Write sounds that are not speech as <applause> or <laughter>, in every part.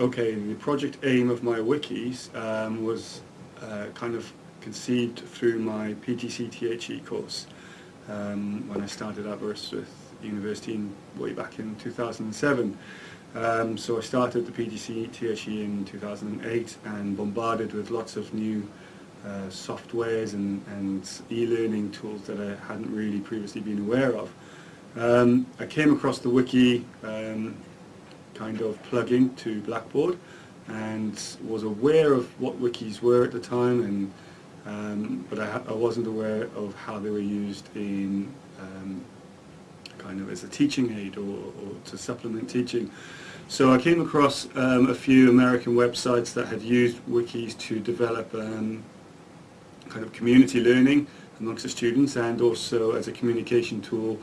okay, the project aim of my wikis um, was uh, kind of conceived through my PGC THE course um, when I started at Aberystwyth University in, way back in 2007. Um, so I started the PGC THE in 2008 and bombarded with lots of new uh, softwares and, and e-learning tools that I hadn't really previously been aware of. Um, I came across the wiki um, kind of plugin to Blackboard and was aware of what wikis were at the time and um, but I, I, wasn't aware of how they were used in um, kind of as a teaching aid or, or, to supplement teaching. So I came across um, a few American websites that had used wikis to develop um, kind of community learning amongst the students and also as a communication tool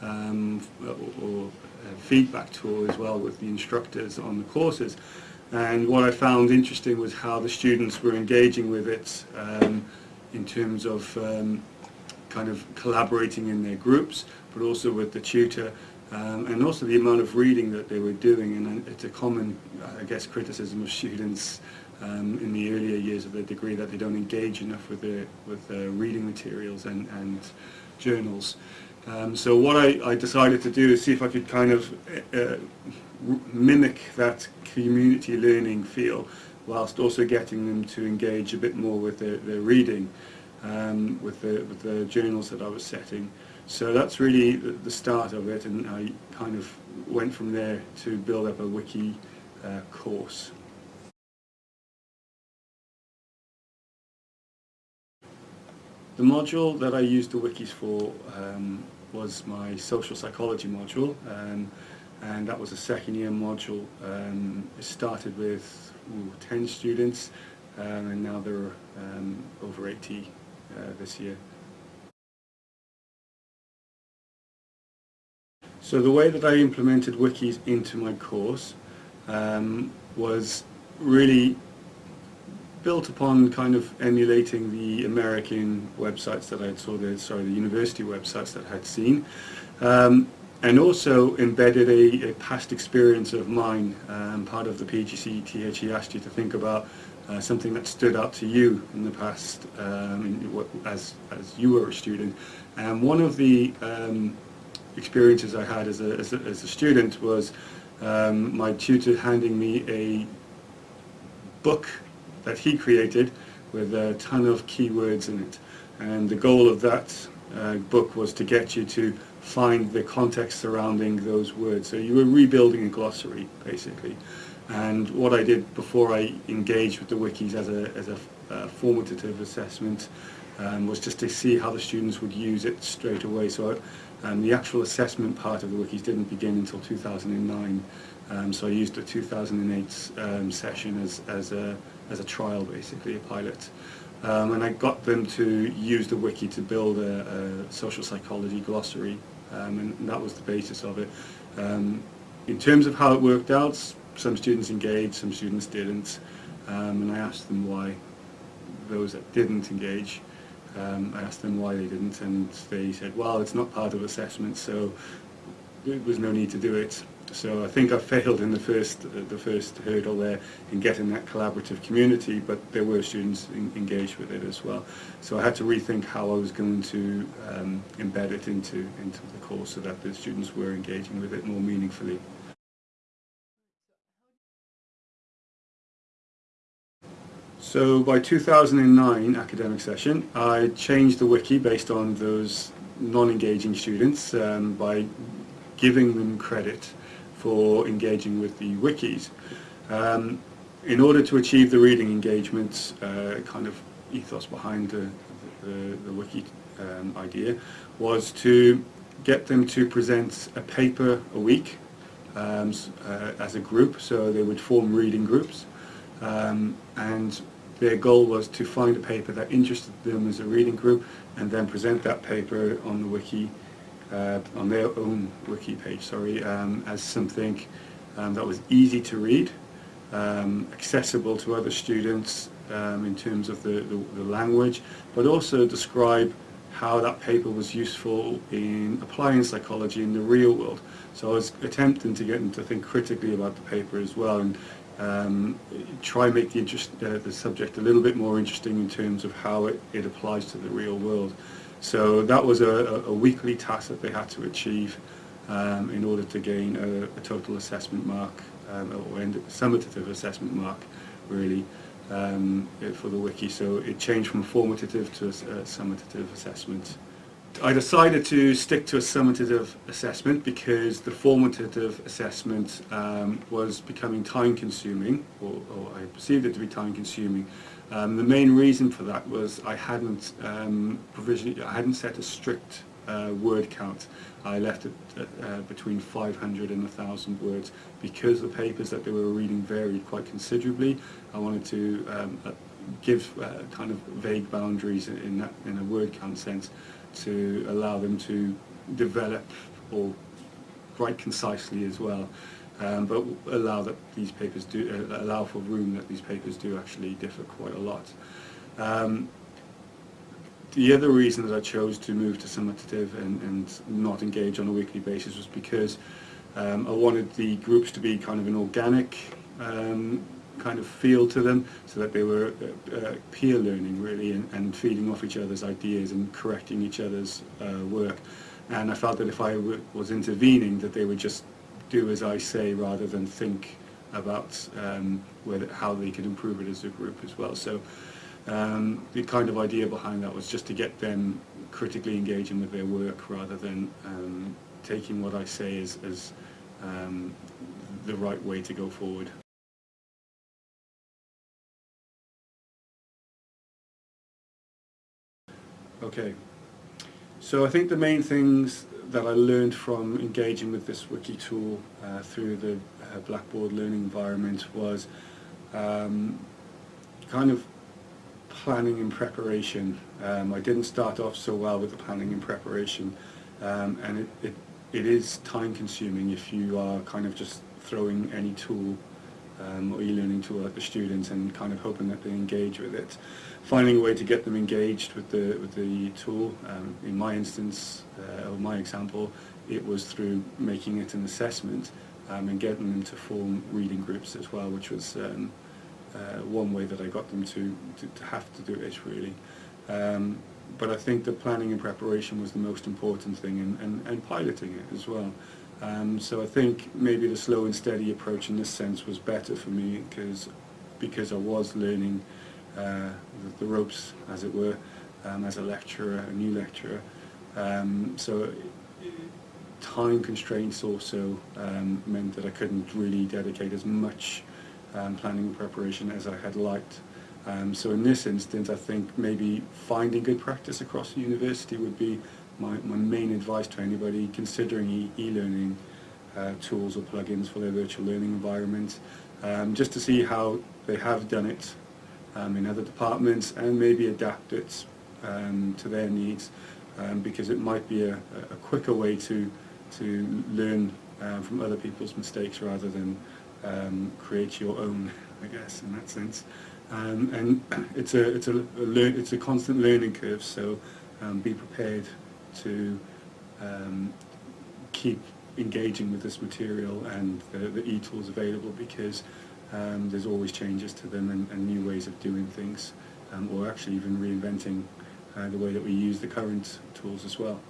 um, or, or feedback tool as well with the instructors on the courses. And what I found interesting was how the students were engaging with it um, in terms of um, kind of collaborating in their groups, but also with the tutor, um, and also the amount of reading that they were doing. And it's a common, I guess, criticism of students um, in the earlier years of their degree that they don't engage enough with their with their reading materials and, and journals. Um, so what I, I, decided to do is see if I could kind of uh, mimic that community learning feel whilst also getting them to engage a bit more with their, their reading um, with, the, with the journals that I was setting. So that's really the, the, start of it and I kind of went from there to build up a wiki uh, course. The module that I used the wikis for um, was my social psychology module um, and that was a second year module. Um, it started with ooh, 10 students um, and now there are um, over 80 uh, this year. So the way that I implemented wikis into my course um, was really built upon kind of emulating the American websites that I saw the sorry the university websites that I had seen um, and also embedded a, a, past experience of mine um, part of the PGC THE asked you to think about uh, something that stood out to you in the past um, as, as you were a student. And one of the um, experiences I had as a, as a, as a student was um, my tutor handing me a book that he created with a ton of keywords in it. And the goal of that uh, book was to get you to find the context surrounding those words. So you were rebuilding a glossary, basically. And what I did before I engaged with the wikis as a, as a uh, formative assessment um, was just to see how the students would use it straight away. So um, the actual assessment part of the wikis didn't begin until 2009. Um, so I used the 2008 um, session as, as a as a trial basically, a pilot. Um, and I got them to use the wiki to build a, a social psychology glossary um, and that was the basis of it. Um, in terms of how it worked out, some students engaged, some students didn't um, and I asked them why those that didn't engage um, I asked them why they didn't and they said well it's not part of assessment so there was no need to do it so I think I failed in the first the first hurdle there in getting that collaborative community, but there were students in, engaged with it as well. So I had to rethink how I was going to um, embed it into into the course so that the students were engaging with it more meaningfully. So by 2009 academic session, I changed the wiki based on those non-engaging students um, by giving them credit for engaging with the wikis. Um, in order to achieve the reading engagement uh, kind of ethos behind the, the, the wiki um, idea was to get them to present a paper a week um, uh, as a group, so they would form reading groups um, and their goal was to find a paper that interested them as a reading group and then present that paper on the wiki uh, on their own wiki page, sorry, um, as something um, that was easy to read, um, accessible to other students um, in terms of the, the, the, language, but also describe how that paper was useful in applying psychology in the real world. So I was attempting to get them to think critically about the paper as well and um, try and make the, interest, uh, the subject a little bit more interesting in terms of how it, it applies to the real world. So that was a, a weekly task that they had to achieve um, in order to gain a, a total assessment mark um, or end, summative assessment mark really um, for the wiki. So it changed from formative to a, a summative assessment. I decided to stick to a summative assessment because the formative assessment um, was becoming time consuming, or, or, I perceived it to be time consuming. Um, the main reason for that was I hadn't um, I hadn't set a strict uh, word count. I left it uh, between 500 and 1,000 words because the papers that they were reading varied quite considerably. I wanted to um, uh, give uh, kind of vague boundaries in, that, in a word count sense to allow them to develop or write concisely as well. Um, but allow that these papers do uh, allow for room that these papers do actually differ quite a lot. Um, the other reason that I chose to move to summative and, and not engage on a weekly basis was because um, I wanted the groups to be kind of an organic um, kind of feel to them so that they were uh, uh, peer learning really and, and, feeding off each other's ideas and correcting each other's uh, work and I felt that if I was intervening that they would just do as I say rather than think about um, whether, how they could improve it as a group as well. So um, the kind of idea behind that was just to get them critically engaging with their work rather than um, taking what I say as, as um, the right way to go forward. Okay, so I think the main things that I learned from engaging with this wiki tool uh, through the uh, Blackboard learning environment was um, kind of planning and preparation. Um, I didn't start off so well with the planning and preparation um, and it, it, it is time consuming if you are kind of just throwing any tool um, or e-learning tool at the students and kind of hoping that they engage with it. Finding a way to get them engaged with the, with the tool, um, in my instance, uh, or my example, it was through making it an assessment um, and getting them to form reading groups as well, which was um, uh, one way that I got them to, to, to have to do it really. Um, but I think the planning and preparation was the most important thing and, and, and piloting it as well. Um, so I think maybe the slow and steady approach in this sense was better for me because because I was learning uh, the, ropes, as it were, um, as a lecturer, a new lecturer. Um, so time constraints also um, meant that I couldn't really dedicate as much um, planning and preparation as I had liked. Um, so in this instance, I think maybe finding good practice across the university would be my, my main advice to anybody considering e-learning e uh, tools or plugins for their virtual learning environment, um, just to see how they have done it um, in other departments and maybe adapt it um, to their needs um, because it might be a, a, quicker way to, to learn uh, from other people's mistakes rather than um, create your own, I guess, in that sense. Um, and <clears throat> it's a, it's, a, a it's a constant learning curve, so be prepared to um, keep engaging with this material and the, e-tools available because um, there's always changes to them and, and new ways of doing things um, or actually even reinventing uh, the way that we use the current tools as well.